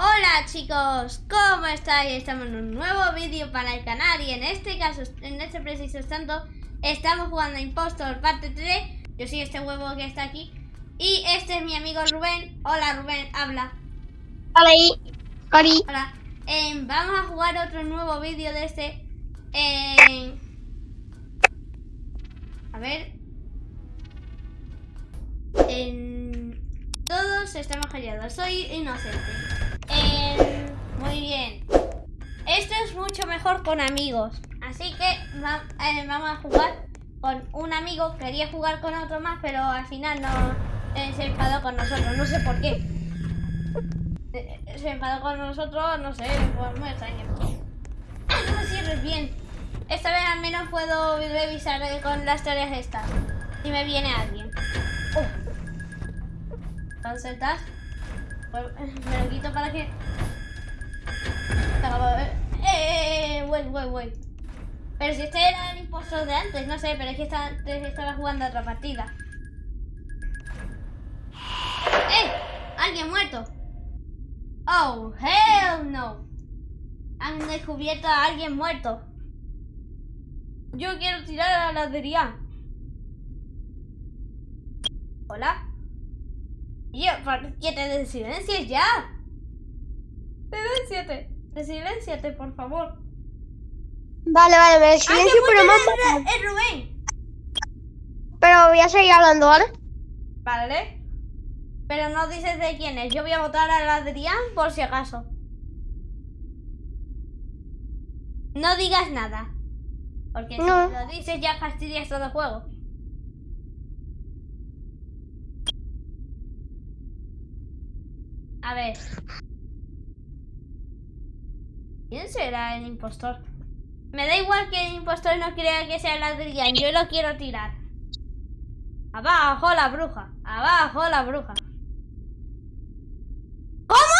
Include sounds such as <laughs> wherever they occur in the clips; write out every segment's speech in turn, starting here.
Hola chicos, ¿cómo estáis? Estamos en un nuevo vídeo para el canal y en este caso, en este preciso instante, estamos jugando Impostor parte 3 Yo soy este huevo que está aquí. Y este es mi amigo Rubén. Hola Rubén, habla. Hola, Hola. Eh, Vamos a jugar otro nuevo vídeo de este eh, A ver. En... Todos estamos callados, soy inocente eh, Muy bien Esto es mucho mejor con amigos Así que eh, vamos a jugar con un amigo. Quería jugar con otro más, pero al final no eh, se enfadó con nosotros. No sé por qué. Se enfadó con nosotros, no sé, pues muy extraño. No me bien. Esta vez al menos puedo revisar con las tareas estas. Si me viene alguien. Oh. Entonces. <laughs> Me lo quito para que... Eh, eh, eh, pero si este era el impostor de antes, no sé, pero es que estaba jugando otra partida. ¡Eh! ¡Alguien muerto! ¡Oh, hell no! Han descubierto a alguien muerto. Yo quiero tirar a la ladería. ¿Hola? Yo, ¿por qué te silencias ya? Silenciate. Silenciate, por favor. Vale, vale, me silencio, pero más. Es Rubén. Pero voy a seguir hablando, ¿vale? Vale. Pero no dices de quién es. Yo voy a votar a Adrián por si acaso. No digas nada. Porque si lo dices ya fastidias todo el juego. A ver. ¿Quién será el impostor? Me da igual que el impostor no crea que sea el Adrián, yo lo quiero tirar. Abajo la bruja, abajo la bruja. ¿Cómo?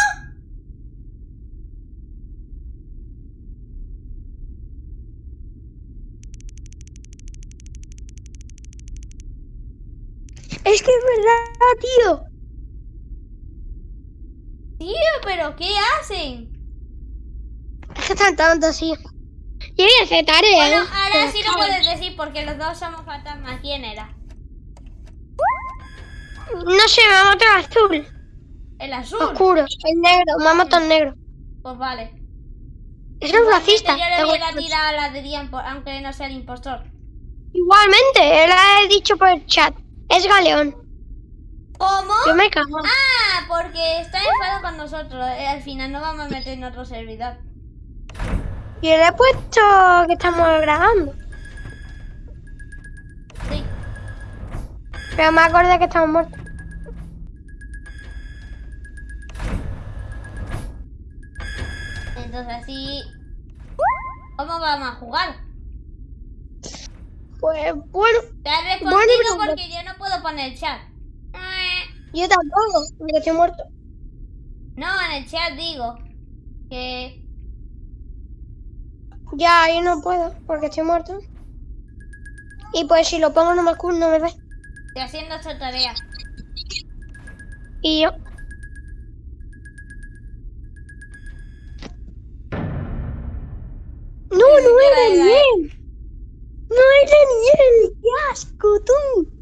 Es que es verdad, tío. Tío, pero ¿qué hacen? Es que están tontos, sí. Yo voy a hacer tarea. Bueno, ahora sí lo puedes decir porque los dos somos fantasmas. ¿Quién era? No sé, me ha matado el azul. ¿El azul? Oscuro, el negro, me ha matado el negro. Pues vale. Es un racista. Yo le hubiera tirado a la de aunque no sea el impostor. Igualmente, él ha dicho por el chat. Es Galeón. ¿Cómo? Yo me cago. Ah, porque está enfadado con nosotros. Eh, al final no vamos a meter en otro servidor. Yo le he puesto que estamos grabando. Sí. Pero me acordé que estamos muertos. Entonces así... ¿Cómo vamos a jugar? Pues bueno. Te has respondido porque yo no puedo poner chat. Yo tampoco, porque estoy muerto. No, en el chat digo que ya, yo no puedo, porque estoy muerto. Y pues si lo pongo no me, no me ve. Estoy haciendo esta tarea. Y yo. No, no era Daniel. No era Daniel. ¡Qué asco, tú!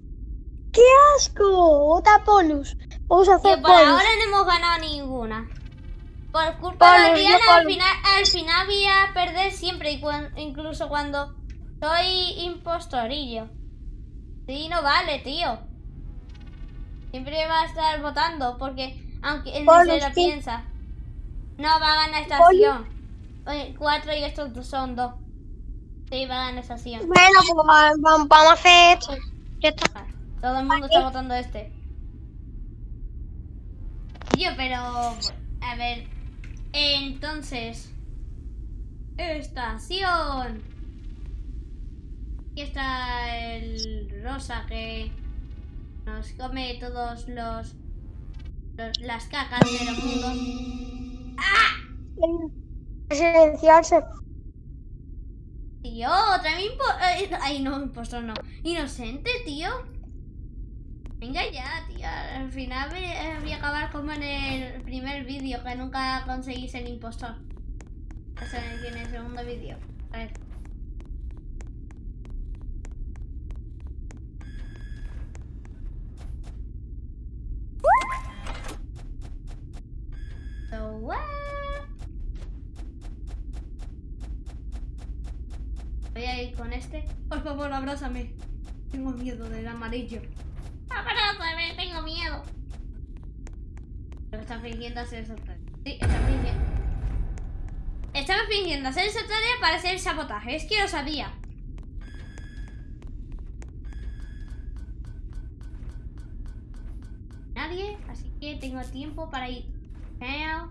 ¡Qué asco! Otra polus. Vamos a hacer por ahora no hemos ganado ninguna. Por culpa de Adriana, al final, al final voy a perder siempre, incluso cuando soy impostorillo. Sí, no vale, tío. Siempre va a estar votando, porque aunque él no se lo piensa, no va a ganar esta acción. cuatro y estos son dos. Sí, va a ganar esta acción. Bueno, pues vamos a hacer esto. Todo el mundo está votando este. Tío, pero... A ver, entonces, estación. Aquí está el rosa que nos come todos los, las cacas de los mundos. ¡Ah! Silenciarse. Tío, otra vez... Eh, ay, no, impostor no. Inocente, tío. Venga ya, tía. Al final voy a voy a acabar como en el primer vídeo, que nunca conseguís el impostor. O sea, en el segundo vídeo. A ver. Voy a ir con este. Por favor, abrázame. Tengo miedo del amarillo. Abrázame, tengo miedo. Pero está fingiendo hacer esa tarea. Sí, está fingiendo. Estaba fingiendo hacer esa tarea para hacer sabotaje. Es que lo sabía. Nadie, así que tengo tiempo para ir. Peo,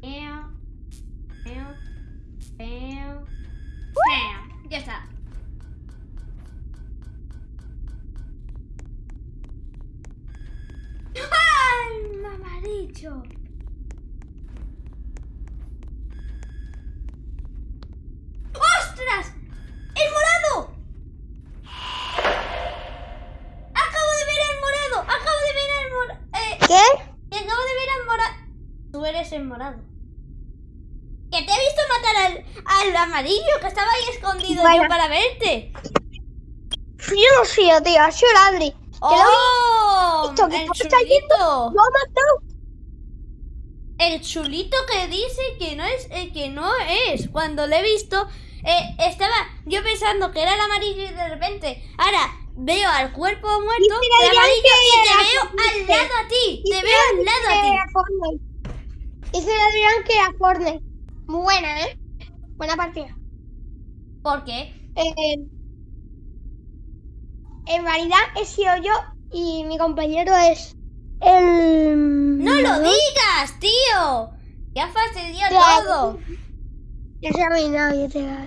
peo, peo, peo. Ya está. ¡Ostras! ¡El morado! Acabo de ver al morado. Acabo de ver al morado. Eh, ¿Qué? acabo de ver al morado. Tú eres el morado. Que te he visto matar al, al amarillo que estaba ahí escondido yo para verte. Yo no soy yo, tío, ha sido el Adri. Que lo ¡Oh! visto, que el está chulito. Lo ha matado. El chulito que dice que no es, eh, que no es. Cuando lo he visto, eh, estaba yo pensando que era el amarillo y de repente, ahora veo al cuerpo muerto, el amarillo, y te veo al lado a ti. Te veo al lado a ti. Fortnite. Dice el Adrián que era Fortnite. Muy buena, ¿eh? Buena partida. ¿Por qué? Eh, en realidad he sido yo y mi compañero es el... ¡No lo digas, tío! Ya fastidió Claro. todo. Ya se ha arruinado, ya te va.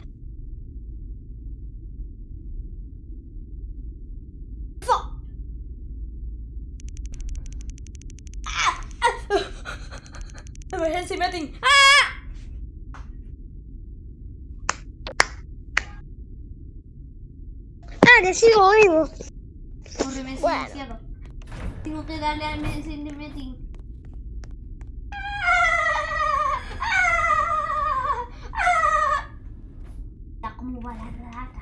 Fo. ¡Ah! <laughs> Emergency meeting. ¡Ah! Ah, que sigo vivo. Corre, me Bueno. Tengo que darle al emergency meeting. La rata.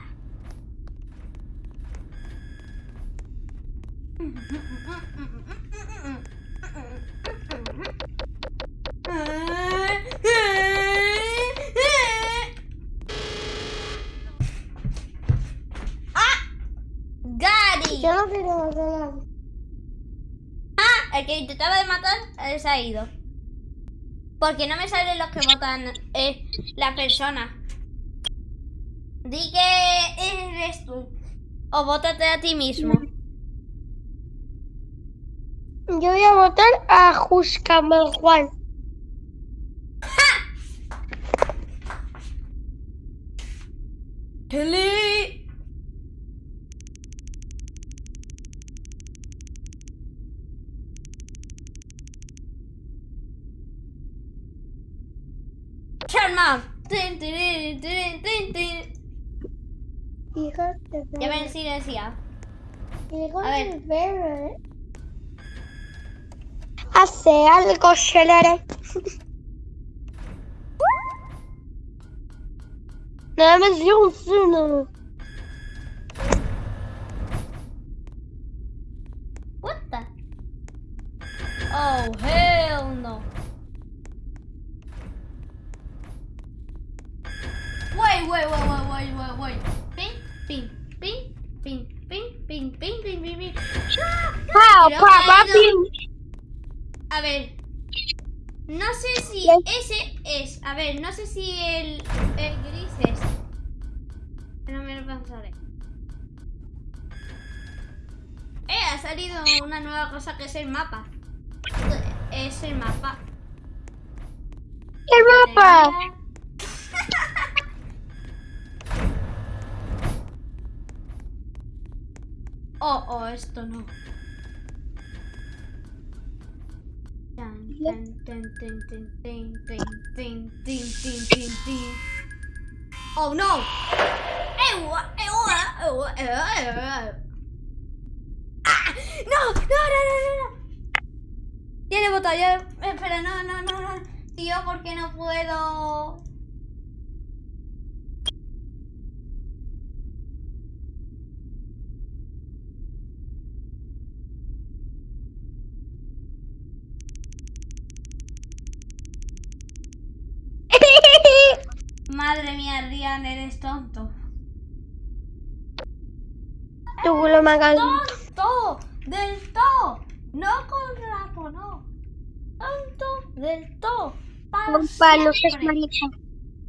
¡Ah! ¡Gary! Yo no quiero matar a nadie. Ah, el que intentaba de matar eh, se ha ido. Porque no me salen los que votan eh, la persona. Di que eres tú. O vótate a ti mismo. Yo voy a votar a Juscamel Juan. <laughs> Kelly. Sharma. Tin, tin, tin, tin, tin. Hijos de Ya perra. me silenciado. Hijos A ver. de perra, ¿eh? Hace algo, Shelere. Nada más dio un suno. What the? Oh, hell no. Wait, wait, wait, wait, wait, wait, wait. Ping, ping, ping, ping, ping, ping, ping, ping, ping, ping. Pau, pau, ido- A ver. No sé si ese es. A ver, no sé si el, el gris es. No me lo pensaré. Eh, ha salido una nueva cosa que es el mapa. Es el mapa. El mapa. Oh, oh, esto no. Oh no! No, no, no, no, no. Tiene botalla. Espera, no, no, no, no. Tío, ¿por qué no puedo? Madre mía, Rian, eres tonto. Tú lo me hagas. ¡Tonto! ¡Del todo! No con rato, no. Tonto del todo. Compa, no seas marica.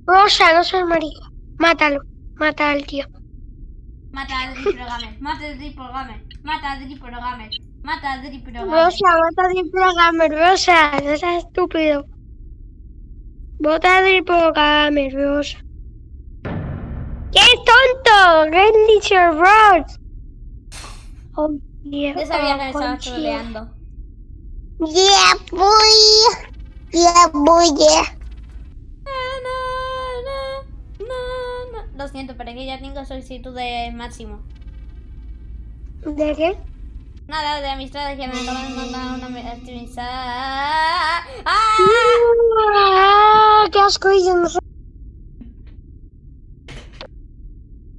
Rosa, no seas marica. Mátalo. Mata al tío. Mata a Dri Gamer, mata a Dri Gamer, mata a Dri Gamer, mata a Dri Gamer. Rosa, mata a Gamer. Rosa, no seas estúpido. Vota a Gamer, Rosa. ¡Qué tonto! ¡Qué dicho Ross! Oh, yeah. Yo sabía que me estaba conchita. troleando. Yeah, boy. Yeah, boy, yeah. Na, na, na, na. Lo siento, pero es que ya tengo solicitud de máximo. ¿De qué? Nada de amistades que me acaban de mandar una amistad. ¡Ah! ¡Qué asco!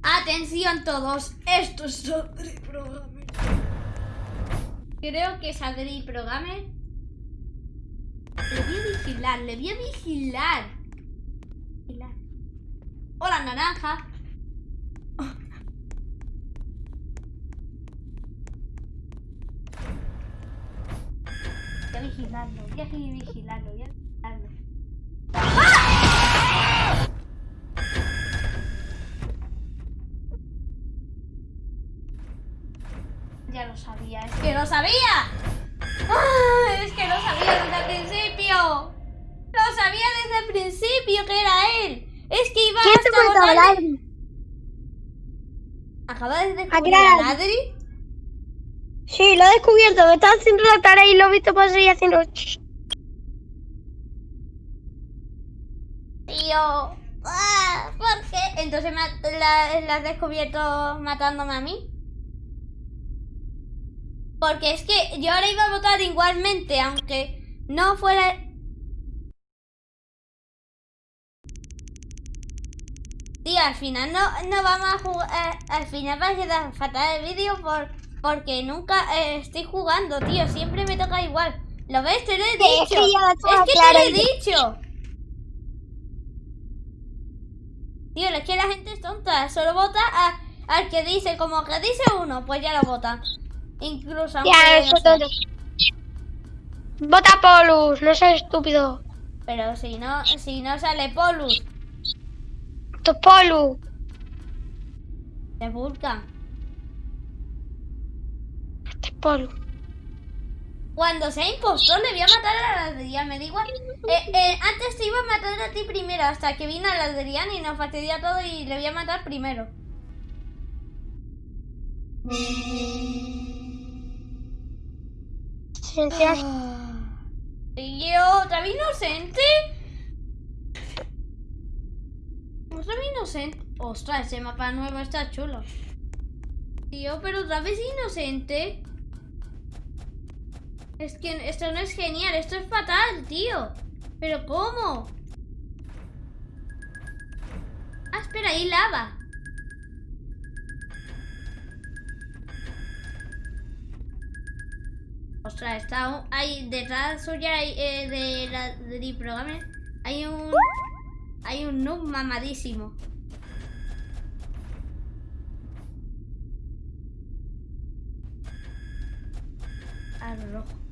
Atención todos, esto es Adri Programmer. Creo que es Adri Programmer. Le voy a vigilar, le voy a vigilar. Vigilar. Hola, naranja. Voy a vigilarlo, voy a vigilarlo, voy a vigilarlo. Ya lo sabía, es que lo sabía. ¡Ah! Es que lo sabía desde el principio. Lo sabía desde el principio que era él. Es que iba ¿Quién te hasta mató al votarle- Adri? ¿Acaba de descubrir a era- Adri? Sí, lo he descubierto. Me estaba haciendo la tarea y lo he visto pasar y haciendo... Tío. Ah, ¿Por qué? Entonces la, la has descubierto matándome a mí. Porque es que yo ahora iba a votar igualmente, aunque no fuera... Tío, al final no, no vamos a jugar... eh, al final va a quedar fatal el vídeo por, porque nunca eh, estoy jugando, tío. Siempre me toca igual. ¿Lo ves? Te lo he Sí, es dicho. que Es que te lo he dicho. Tío, es que la gente es tonta. Solo vota a- al que dice, como que dice uno, pues ya lo vota. Incluso aunque Ya, no eso sea. todo. Vota Polus, no seas estúpido. Pero si no, si no sale Polus, Tu Polus. te buscan. Este Polus. Cuando sea impostor le voy a matar a la Adrián, me da igual. Eh, eh, antes te iba a matar a ti primero, hasta que vino la Adrián y nos fastidia todo y le voy a matar primero. Tío, ¿otra vez inocente? ¿Otra vez inocente? Ostras, ese mapa nuevo está chulo. Tío, pero otra vez inocente. Es que esto no es genial, esto es fatal, tío. ¿Pero cómo? Ah, espera, ahí lava. Ostras, está un- hay detrás suya eh, de la del programa hay un hay un noob mamadísimo. Al rojo.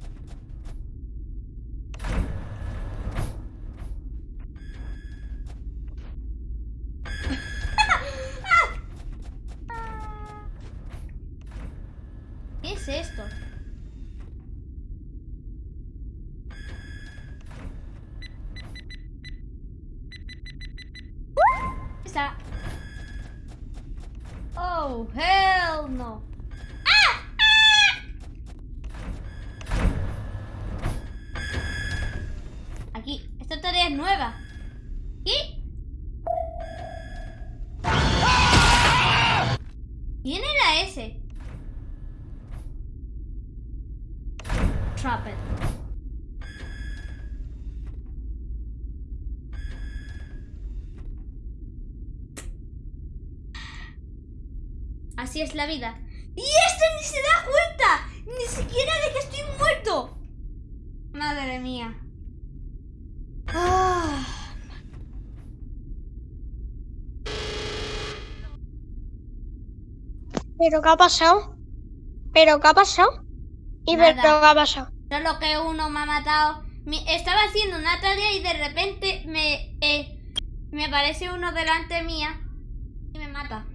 Así es la vida. ¡Y este ni se da cuenta! ¡Ni siquiera de que estoy muerto! Madre mía. Ah. ¿Pero qué ha pasado? ¿Pero qué ha pasado? ¿Y Nada. pero qué ha pasado? Solo que uno me ha matado. Estaba haciendo una tarea y de repente me, eh, me aparece uno delante mía y me mata.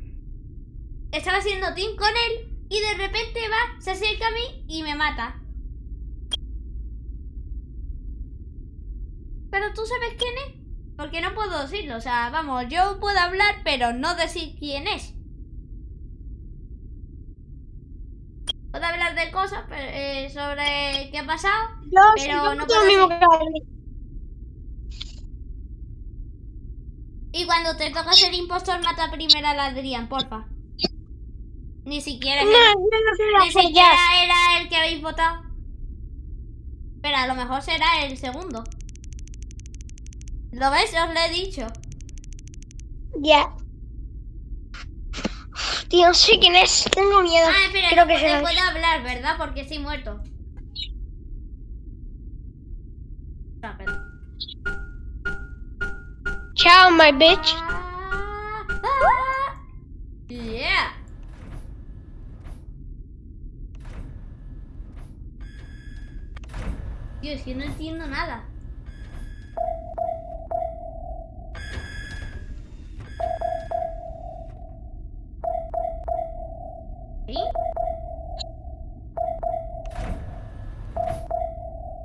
Estaba haciendo team con él y de repente va, se acerca a mí y me mata. Pero tú sabes quién es. Porque no puedo decirlo. O sea, vamos, yo puedo hablar, pero no decir quién es. Puedo hablar de cosas pero, eh, sobre qué ha pasado, Yo Pero yo no puedo mismo que Adri. Y cuando te toca ser impostor, mata primero al Adrián, porfa. Ni siquiera, No, quiero ni siquiera era el que habéis votado. Pero a lo mejor será el segundo. ¿Lo ves? Os lo he dicho. Ya. Tío, no sé quién es. Tengo miedo. Ah, espera, Creo no que será. puedo hablar, ¿verdad? Porque estoy muerto. Ah. Chao, my bitch. Ah, ah, yeah. Tío, es que no entiendo nada. ¿Sí?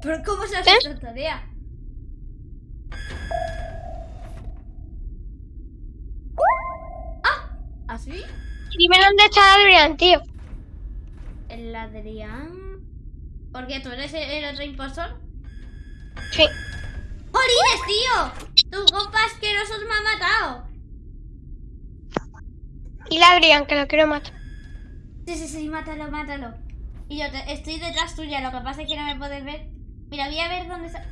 ¿Pero cómo se hace ¿Eh? esta tarea? ¡Ah! ¿Así? Dime dónde está Adrián, tío. El Adrián. ¿Por qué tú eres el, el otro impostor? Sí. ¡Jolines, tío! Tu compa asqueroso me ha matado. Y la Adrián, que lo quiero matar. Sí, sí, sí, mátalo, mátalo. Y yo te- estoy detrás tuya, lo que pasa es que no me puedes ver. Mira, voy a ver dónde está.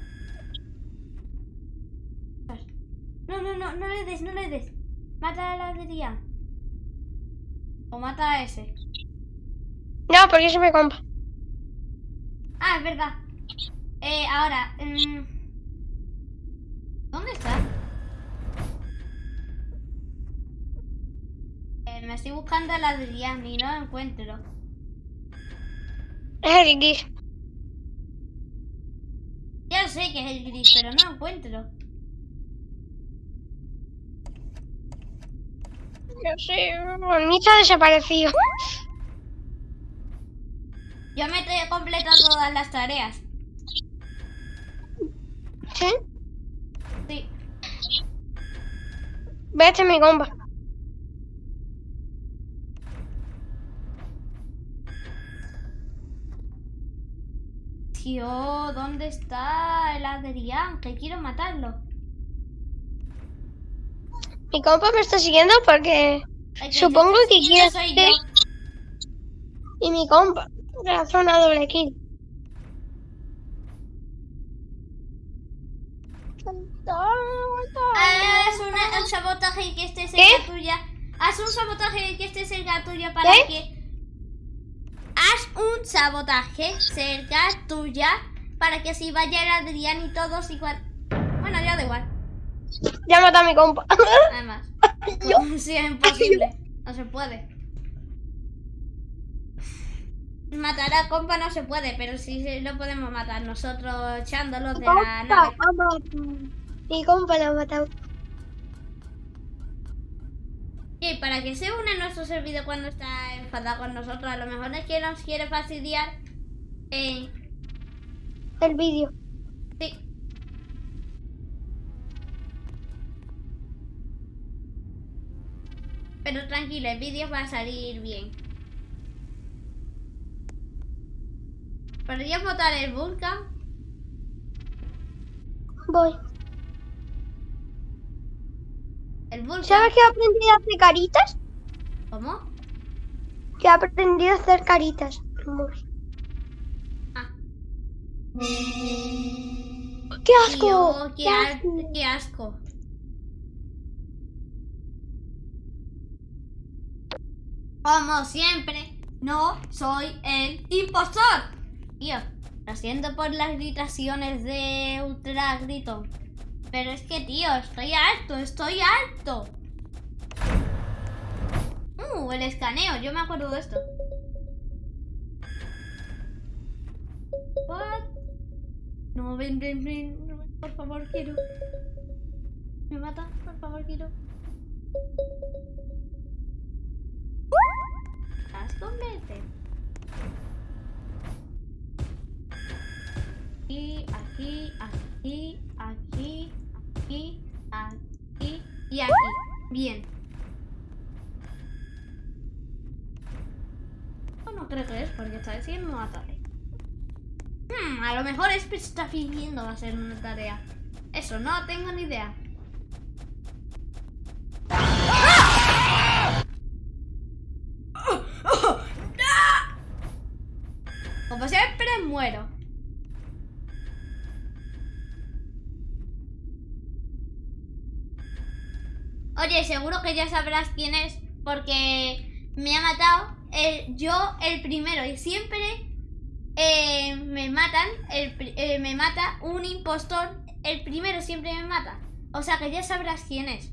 No, no, no, no le des, no le des. Mata a la Adrián. O mata a ese. No, porque se me compa. Ah, es verdad. Eh, ahora. mm, ¿Dónde está? Eh, me estoy buscando a la Adrián y no la encuentro. Es el gris. Ya sé que es el gris, pero no lo encuentro. No sé, el mí ha desaparecido. Yo me he completado todas las tareas. ¿Sí? Sí. Vete mi compa. Tío, ¿dónde está el Adrián? Que quiero matarlo. Mi compa me está siguiendo porque Supongo que quiere. Y mi compa. Hace una doble kill. Haz una- un sabotaje y que ¿Qué? cerca tuya. Haz un sabotaje y que este cerca tuya para ¿Qué? que. Haz un sabotaje cerca tuya para que así vaya el Adrián y todos igual. Bueno, ya da igual. Ya mata a mi compa. Además. <laughs> Yo- <laughs> Sí, es imposible. No se puede. Matar a compa no se puede, pero sí lo podemos matar nosotros echándolos de la nave. Mi compa lo ha matado. Y para que se una a nuestro servidor cuando está enfadado con nosotros, a lo mejor es que nos quiere fastidiar. Eh, El vídeo. sí. Pero tranquilo, el vídeo va a salir bien. ¿Podrías botar el Vulcan? Voy. El Vulcan. ¿Sabes que he aprendido a hacer caritas? ¿Cómo? Que he aprendido a hacer caritas. Ah. ¡Qué asco! Tío, qué, ¡Qué as- asco! qué asco. Como siempre, no soy el impostor. Tío, lo siento por las gritaciones de ultra grito. Pero es que, tío, estoy harto, estoy harto. Uh, el escaneo, yo me acuerdo de esto. What? No, ven, ven, ven. Por favor, quiero. Me mata, por favor, quiero. ¿Estás converte? Aquí, aquí, aquí, aquí, aquí, aquí y aquí. Bien. No, no creo que es porque vez sí me mataré. Hmm, a lo mejor es que está fingiendo hacer una tarea. Eso, no tengo ni idea. Como siempre muero. Oye, seguro que ya sabrás quién es porque me ha matado el- yo el primero y siempre eh, me matan, el eh, me mata un impostor, el primero siempre me mata. O sea que ya sabrás quién es.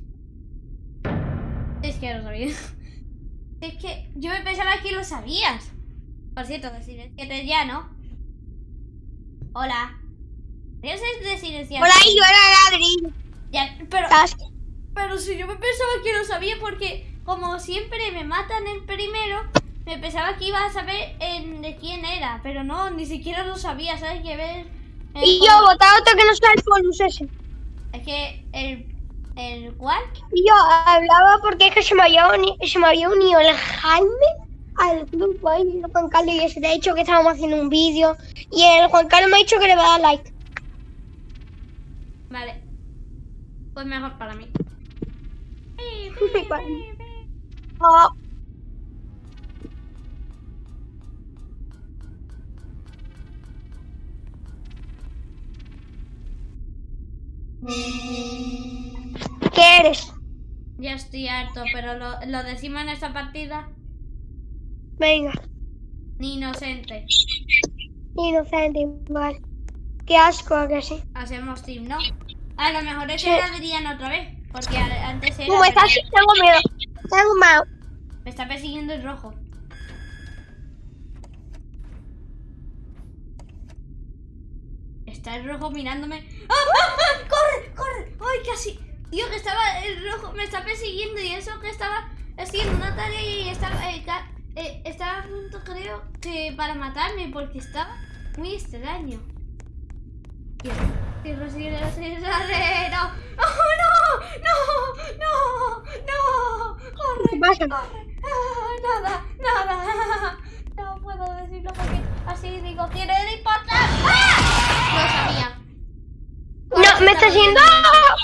Es que lo sabía. <laughs> Es que yo me pensaba que lo sabías. Por cierto, de silenciate ya, ¿no? Hola. Yo sé de silenciate. Hola, yo era Adri. Ya, pero. Pero si yo me pensaba que lo sabía porque como siempre me matan el primero, me pensaba que iba a saber en- de quién era, pero no, ni siquiera lo sabía, ¿sabes? Que ver... el Y pol- yo, votaba otro que no sea el bonus ese. Es que el... ¿El cuál? Y yo hablaba porque es que se me había, uni- se me había unido el Jaime al grupo ahí, el Juan Carlos, y ese te ha dicho que estábamos haciendo un vídeo. Y el Juan Carlos me ha dicho que le va a dar like. Vale. Pues mejor para mí. <laughs> ¿Qué eres? Ya estoy harto, pero lo, lo decimos en esta partida. Venga, Ni inocente. inocente, vale. Qué asco, ¿a que sí. Hacemos team, ¿no? A lo mejor es Sí. el Adrián otra vez. Porque antes era. ¿Cómo pero estás? ya- Tengo miedo. Tengo miedo. Me está persiguiendo el rojo. Está el rojo mirándome. ¡Ah, ah, ah! ¡Corre! ¡Corre! ¡Ay, casi! Tío, que estaba el rojo, me está persiguiendo y eso que estaba haciendo una tarea y estaba, eh, eh, estaba a punto, creo, que para matarme porque estaba muy extraño. Tierra, tierra, no. ¡Oh, no! ¡No! ¡No! ¡No! ¡Corre! Corre! Ah, nada, nada. No puedo decirlo porque así digo, quiero importar. ¡Ah! Lo sabía. No, me está haciendo. ¡Ah!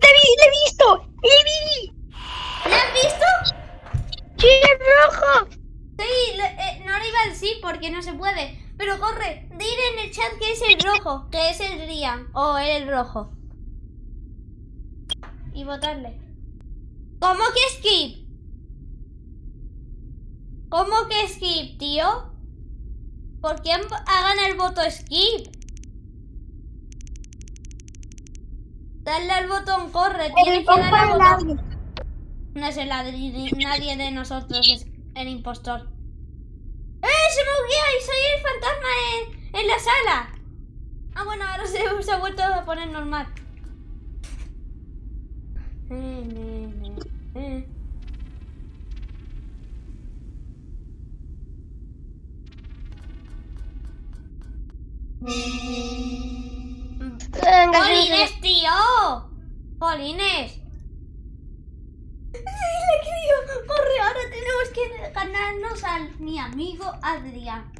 ¡Te vi! ¡Le he visto! ¡Le vi! ¿Le has visto? ¡Sí, es rojo! Sí, le- eh, no le iba a decir porque no se puede. Pero corre, dile en el chat que es el rojo, que es el Rian o el rojo. Y votarle. ¿Cómo que skip? ¿Cómo que skip, tío? ¿Por qué hagan el voto skip? Dale al botón, corre, tienes El que darle al botón. No es el Adri, ni- nadie de nosotros es el impostor. ¡Eh! ¡Se me buguea y soy el fantasma en, en la sala! Ah, bueno, ahora se, se ha vuelto a poner normal. ¡Polines, tío! ¡Polines! Corre, ahora tenemos que ganarnos al mi amigo Adrián.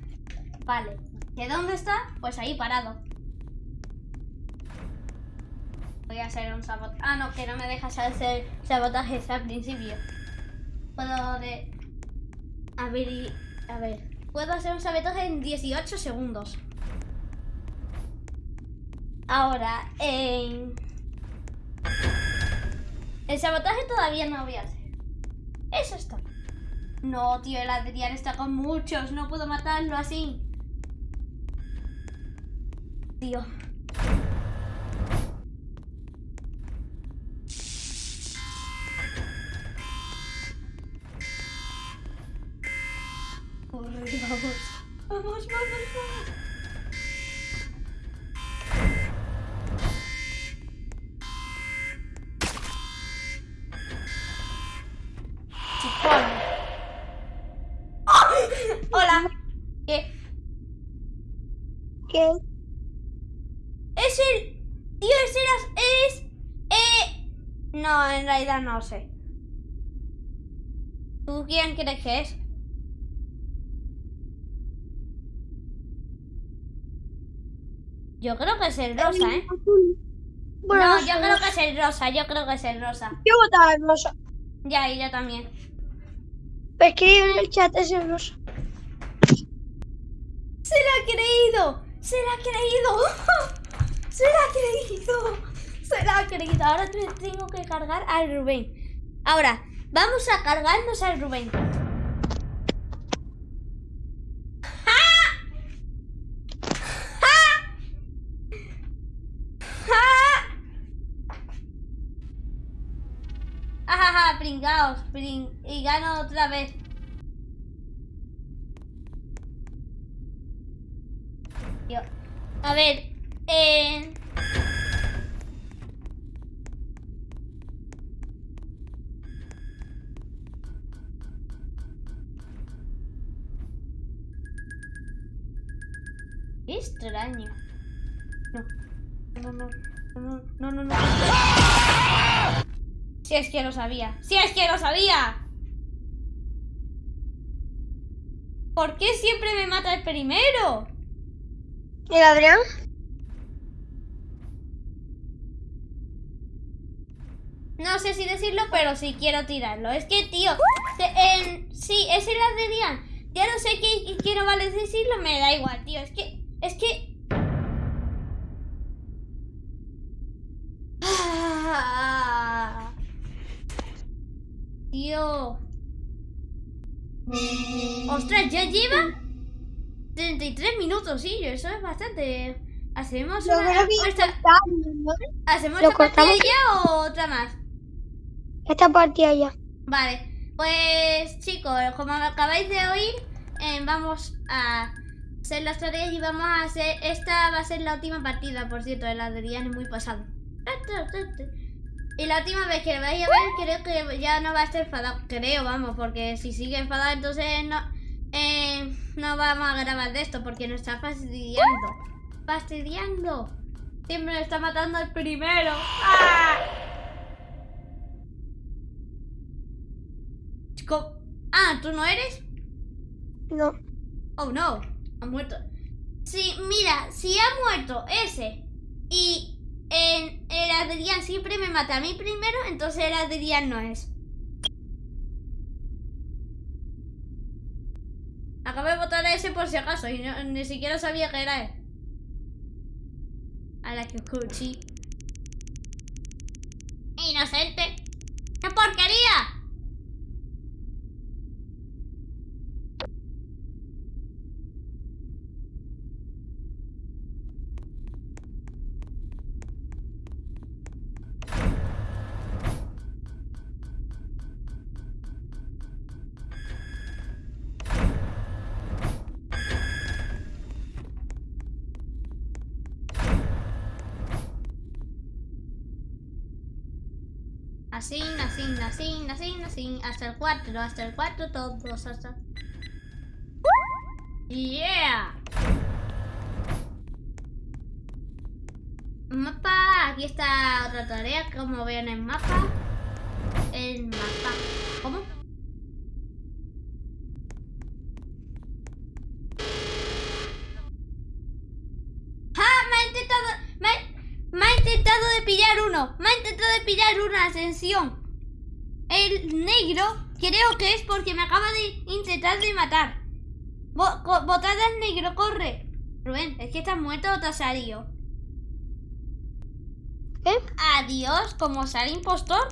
Vale. ¿Que dónde está? Pues ahí parado. Voy a hacer un sabotaje. Ah, no, que no me dejas hacer sabotajes al principio. Puedo de... A ver, y- a ver. Puedo hacer un sabotaje en 18 segundos. Ahora, en... El sabotaje todavía no voy a hacer. Eso está. No, tío, el Adrián está con muchos. No puedo matarlo así. Tío. Vamos. Vamos, vamos, vamos. Chupón. Hola. ¿Qué? ¿Qué? Es el. Tío, ese era. Es. Eh. No, en realidad no sé. ¿Tú quién crees que es? Yo creo que es el rosa, ¿eh? Bueno, no, yo creo que es el rosa, yo creo que es el rosa. Yo votaba en rosa. Ya, y yo también. Escribe en el chat ese rosa. ¡Se la ha creído! ¡Se la ha creído! <laughs> ¡Se la ha creído! ¡Se la ha creído! Ahora te- tengo que cargar al Rubén. Ahora, vamos a cargarnos al Rubén. Pringaos. pring- Y gano otra vez. Yo. A ver, eh... Qué extraño. No. No, no, no, no, no, no. Si es que lo sabía. Si es que lo sabía. ¿Por qué siempre me mata el primero? ¿Y el Adrián? No sé si decirlo, pero sí quiero tirarlo. Es que, tío, te- sí, es el Adrián. Ya no sé qué, qué no vale decirlo, me da igual, tío. Es que, es que... Ah. Tío. Ostras, ya lleva 33 minutos, sí, eso es bastante. Hacemos una... esta-. ¿Hacemos ¿Lo esta partida ya o otra más? Esta partida ya. Vale, pues chicos, como acabáis de oír, eh, vamos a hacer las tareas y vamos a hacer. Esta va a ser la última partida, por cierto, el Adrián es muy pasado. Y la última vez que lo vais a ver, creo que ya no va a estar enfadado. Creo, vamos, porque si sigue enfadado, entonces no, eh, no vamos a grabar de esto, porque nos está fastidiando. Fastidiando. Siempre me está matando el primero. ¡Ah! Chico- Ah, ¿tú no eres? No. Oh no, ha muerto. Sí, mira, si ha muerto ese y en el Adrián siempre me mata a mí primero, entonces el Adrián no es. Acabo de votar a ese por si acaso y no- ni siquiera sabía que era él. A la que cuchi. Inocente. Así, así, así, así, así, hasta el 4, hasta el 4 todos, hasta... Yeah. Mapa, aquí está otra tarea, como ven en mapa. El mapa. ¿Cómo? ¡Ah! Me ha intentado... Me, ha- me ha intentado de pillar uno. Me ha una ascensión. El negro creo que es porque me acaba de intentar de matar. Bo- Botada al negro, corre. Rubén, es que estás muerto o te has salido. Adiós, como sale impostor.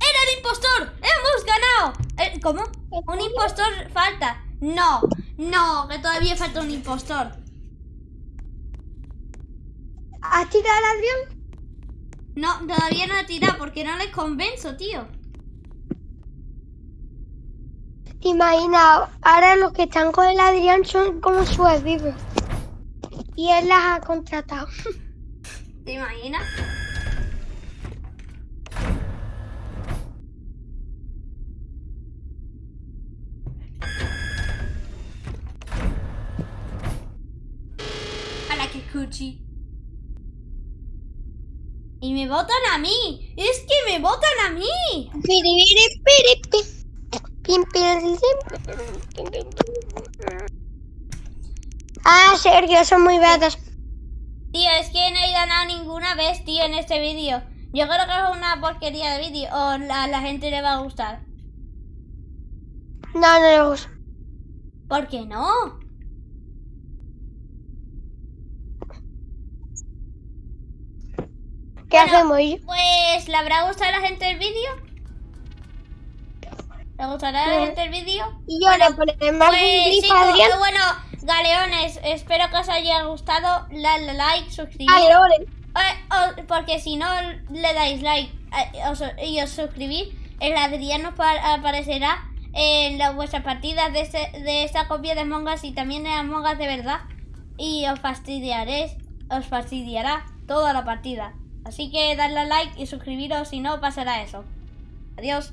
¡Era el impostor! ¡Hemos ganado! Eh, ¿Cómo? Un impostor falta. No, no, que todavía falta un impostor. ¿Has tirado al Adrián? No, todavía no he tirado porque no les convenzo, tío. ¿Te imaginas? Ahora los que están con el Adrián son como su vivos. Y él las ha contratado. <laughs> ¿Te imaginas? A la que. Y me votan a mí. Es que me votan a mí. Ah, Sergio, son muy betas. Tío, es que no he ganado ninguna vez, tío, en este vídeo. Yo creo que es una porquería de vídeo. O a la gente le va a gustar. No, no le gusta. ¿Por qué no? ¿Qué Bueno, hacemos? Pues, ¿le habrá gustado a la gente el vídeo? ¿Le gustará a la Sí. gente el vídeo? Y yo le pondré más Pues, Adrián. bueno, galeones, espero que os haya gustado. Dale like, suscribir. Vale, vale. O- porque si no le dais like eh, os- y os suscribís, el pa- aparecerá en las vuestras partidas de, este- de esta copia de Among Us y también de Among Us de verdad. Y os fastidiaréis, os fastidiará toda la partida. Así que dadle a like y suscribiros, si no pasará eso. Adiós.